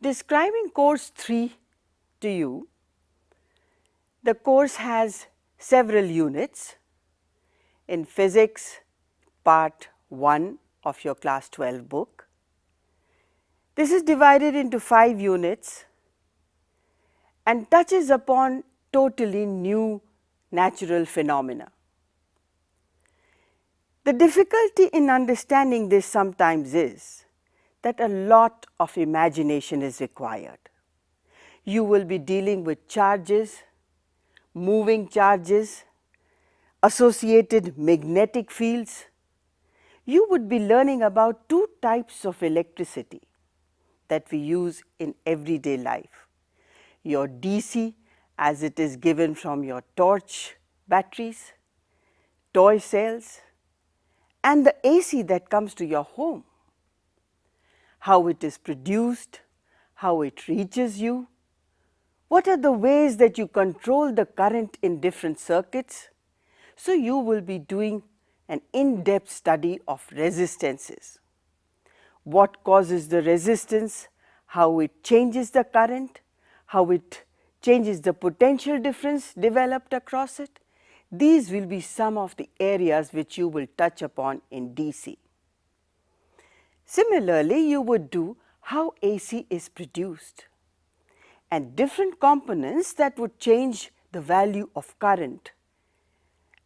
Describing course 3 to you, the course has several units. In physics, part 1 of your class 12 book. This is divided into 5 units and touches upon totally new natural phenomena. The difficulty in understanding this sometimes is that a lot of imagination is required. You will be dealing with charges, moving charges, associated magnetic fields. You would be learning about two types of electricity that we use in everyday life. Your DC as it is given from your torch batteries, toy cells and the AC that comes to your home, how it is produced, how it reaches you, what are the ways that you control the current in different circuits. So, you will be doing an in-depth study of resistances. What causes the resistance, how it changes the current, how it changes the potential difference developed across it, these will be some of the areas which you will touch upon in DC. Similarly, you would do how AC is produced and different components that would change the value of current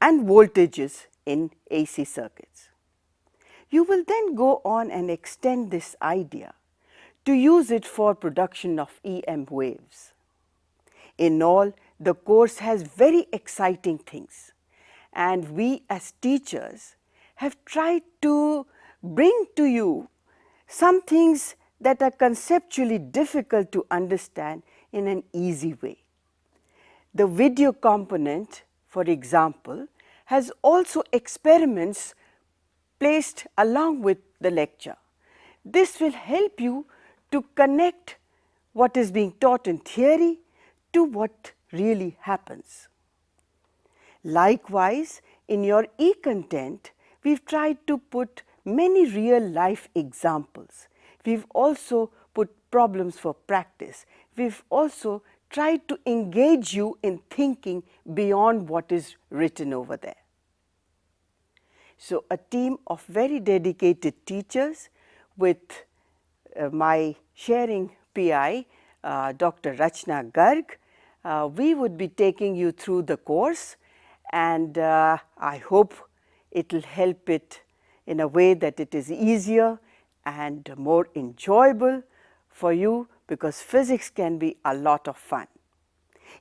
and voltages in AC circuits. You will then go on and extend this idea to use it for production of EM waves. In all, the course has very exciting things and we as teachers have tried to bring to you some things that are conceptually difficult to understand in an easy way. The video component for example, has also experiments placed along with the lecture. This will help you to connect what is being taught in theory to what really happens. Likewise, in your e-content, we have tried to put many real life examples. We have also put problems for practice. We have also tried to engage you in thinking beyond what is written over there. So, a team of very dedicated teachers with uh, my sharing PI uh, Dr. Rachna Garg, uh, we would be taking you through the course and uh, I hope it will help it in a way that it is easier and more enjoyable for you because physics can be a lot of fun.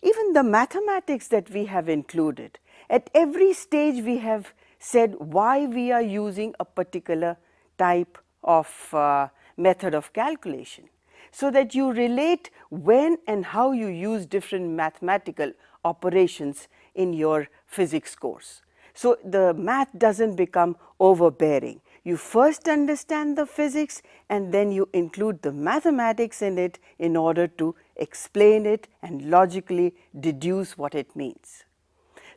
Even the mathematics that we have included, at every stage we have said why we are using a particular type of uh, method of calculation so that you relate when and how you use different mathematical operations in your physics course. So, the math does not become overbearing. You first understand the physics and then you include the mathematics in it in order to explain it and logically deduce what it means.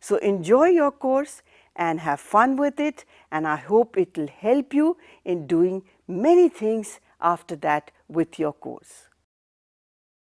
So, enjoy your course and have fun with it and I hope it will help you in doing many things after that with your course.